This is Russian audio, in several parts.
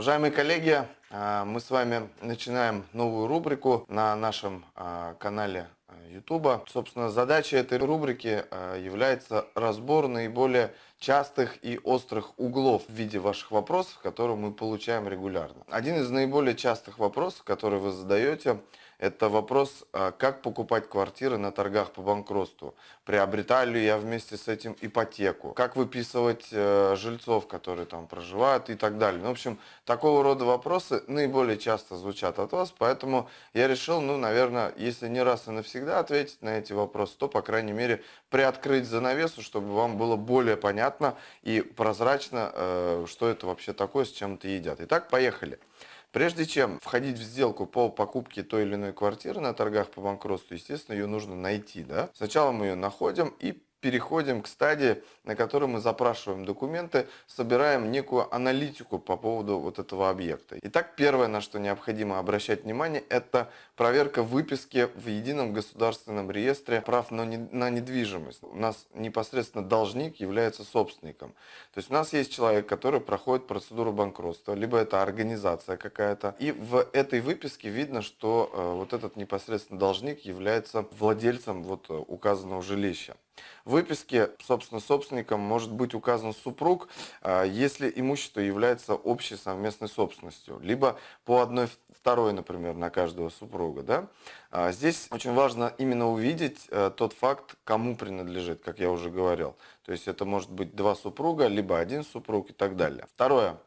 Уважаемые коллеги, а, мы с вами начинаем новую рубрику на нашем а, канале YouTube. Собственно, задача этой рубрики а, является разбор наиболее частых и острых углов в виде ваших вопросов, которые мы получаем регулярно. Один из наиболее частых вопросов, который вы задаете, это вопрос, а, как покупать квартиры на торгах по банкротству. Приобретаю ли я вместе с этим ипотеку? Как выписывать э, жильцов, которые там проживают и так далее. Ну, в общем, такого рода вопросы наиболее часто звучат от вас, поэтому я решил, ну, наверное, если не раз и навсегда ответить на эти вопросы, то, по крайней мере, приоткрыть занавесу, чтобы вам было более понятно и прозрачно, э, что это вообще такое, с чем это едят. Итак, поехали. Прежде чем входить в сделку по покупке той или иной квартиры на торгах по банкротству, естественно, ее нужно найти. Да? Сначала мы ее находим и переходим к стадии, на которой мы запрашиваем документы, собираем некую аналитику по поводу вот этого объекта. Итак, первое, на что необходимо обращать внимание, это проверка выписки в едином государственном реестре прав на недвижимость. У нас непосредственно должник является собственником. То есть у нас есть человек, который проходит процедуру банкротства, либо это организация какая-то, и в этой выписке видно, что э, вот этот непосредственно должник является владельцем вот э, указанного жилища. В выписке, собственно, собственником может быть указан супруг, а, если имущество является общей совместной собственностью, либо по одной второй, например, на каждого супруга. Да? А, здесь очень важно именно увидеть э, тот факт, кому принадлежит, как я уже говорил. То есть это может быть два супруга, либо один супруг и так далее. Второе.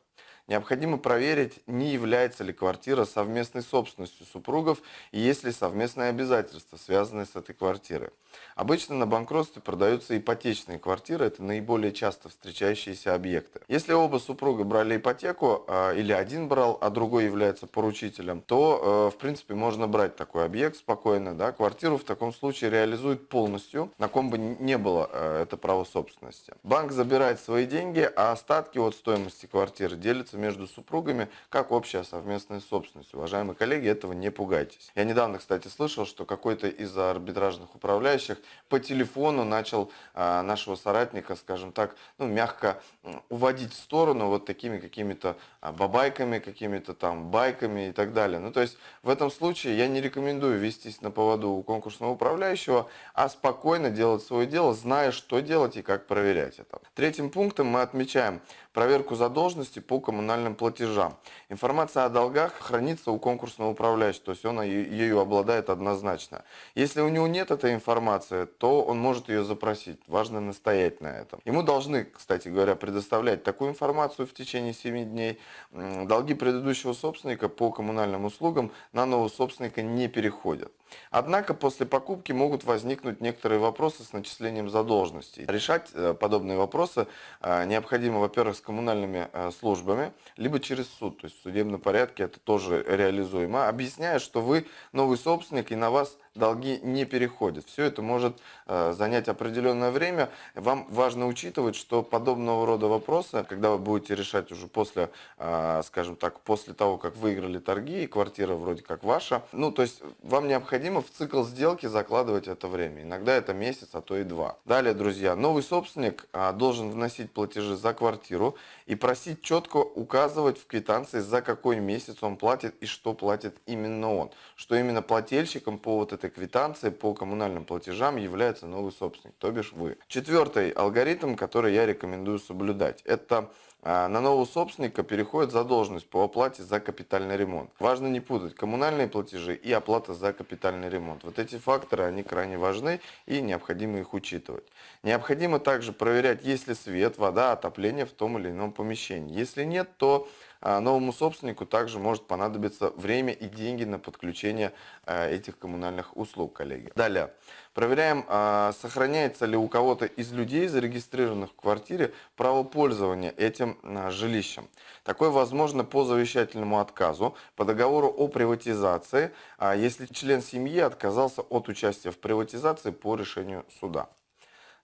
Необходимо проверить, не является ли квартира совместной собственностью супругов и есть ли совместные обязательства, связанные с этой квартирой. Обычно на банкротстве продаются ипотечные квартиры, это наиболее часто встречающиеся объекты. Если оба супруга брали ипотеку, а, или один брал, а другой является поручителем, то, э, в принципе, можно брать такой объект спокойно. Да? Квартиру в таком случае реализуют полностью, на ком бы не было э, это право собственности. Банк забирает свои деньги, а остатки от стоимости квартиры делятся между супругами как общая совместная собственность. Уважаемые коллеги, этого не пугайтесь. Я недавно, кстати, слышал, что какой-то из арбитражных управляющих по телефону начал а, нашего соратника, скажем так, ну, мягко уводить в сторону вот такими какими-то а, бабайками, какими-то там байками и так далее. Ну, то есть в этом случае я не рекомендую вестись на поводу у конкурсного управляющего, а спокойно делать свое дело, зная, что делать и как проверять это. Третьим пунктом мы отмечаем проверку задолженности по коммунальным платежам. Информация о долгах хранится у конкурсного управляющего, то есть он ею обладает однозначно. Если у него нет этой информации, то он может ее запросить. Важно настоять на этом. Ему должны, кстати говоря, предоставлять такую информацию в течение 7 дней. Долги предыдущего собственника по коммунальным услугам на нового собственника не переходят. Однако после покупки могут возникнуть некоторые вопросы с начислением задолженностей. Решать э, подобные вопросы э, необходимо, во-первых, с коммунальными э, службами, либо через суд, то есть в судебном порядке это тоже реализуемо, объясняя, что вы новый собственник и на вас долги не переходят. Все это может э, занять определенное время. Вам важно учитывать, что подобного рода вопросы, когда вы будете решать уже после, э, скажем так, после того, как выиграли торги, и квартира вроде как ваша, ну, то есть вам необходимо в цикл сделки закладывать это время. Иногда это месяц, а то и два. Далее, друзья, новый собственник э, должен вносить платежи за квартиру и просить четко указывать в квитанции, за какой месяц он платит и что платит именно он. Что именно плательщиком по вот этой квитанции по коммунальным платежам является новый собственник, то бишь вы. Четвертый алгоритм, который я рекомендую соблюдать, это на нового собственника переходит задолженность по оплате за капитальный ремонт. Важно не путать коммунальные платежи и оплата за капитальный ремонт. Вот эти факторы, они крайне важны и необходимо их учитывать. Необходимо также проверять, есть ли свет, вода, отопление в том или ином помещении. Если нет, то а, новому собственнику также может понадобиться время и деньги на подключение а, этих коммунальных услуг, коллеги. Далее. Проверяем, а, сохраняется ли у кого-то из людей, зарегистрированных в квартире, право пользования этим жилищем. Такое возможно по завещательному отказу, по договору о приватизации, если член семьи отказался от участия в приватизации по решению суда.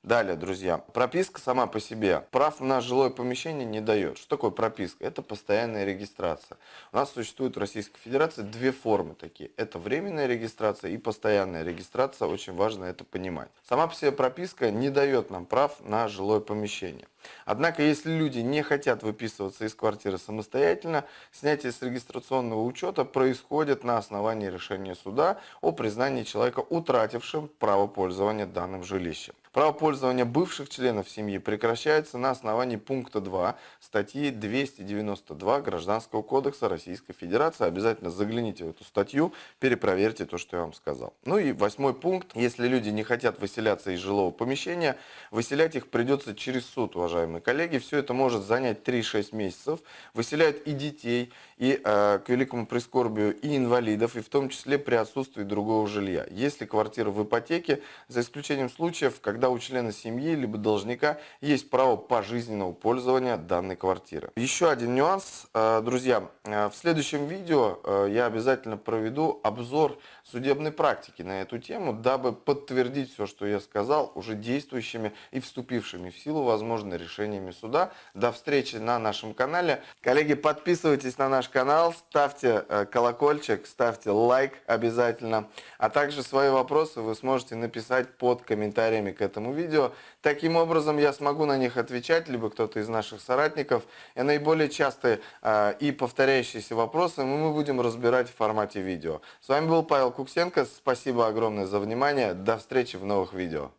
Далее, друзья, прописка сама по себе прав на жилое помещение не дает. Что такое прописка? Это постоянная регистрация. У нас существует в Российской Федерации две формы такие. Это временная регистрация и постоянная регистрация. Очень важно это понимать. Сама по себе прописка не дает нам прав на жилое помещение. Однако, если люди не хотят выписываться из квартиры самостоятельно, снятие с регистрационного учета происходит на основании решения суда о признании человека утратившим право пользования данным жилищем. Право пользования бывших членов семьи прекращается на основании пункта 2 статьи 292 Гражданского кодекса Российской Федерации. Обязательно загляните в эту статью, перепроверьте то, что я вам сказал. Ну и восьмой пункт. Если люди не хотят выселяться из жилого помещения, выселять их придется через суд, уважаемые коллеги. Все это может занять 3-6 месяцев. Выселяют и детей, и, э, к великому прискорбию, и инвалидов, и в том числе при отсутствии другого жилья. Если квартира в ипотеке, за исключением случаев, когда у члена семьи либо должника есть право пожизненного пользования данной квартиры. Еще один нюанс, э, друзья, э, в следующем видео я обязательно проведу обзор судебной практики на эту тему, дабы подтвердить все, что я сказал, уже действующими и вступившими в силу, возможно, решениями суда. До встречи на нашем канале. Коллеги, подписывайтесь на наш канал, ставьте колокольчик, ставьте лайк обязательно, а также свои вопросы вы сможете написать под комментариями к этому видео. Таким образом я смогу на них отвечать, либо кто-то из наших соратников. И наиболее частые э, и повторяющиеся вопросы мы будем разбирать в формате видео. С вами был Павел Куксенко. Спасибо огромное за внимание. До встречи в новых видео.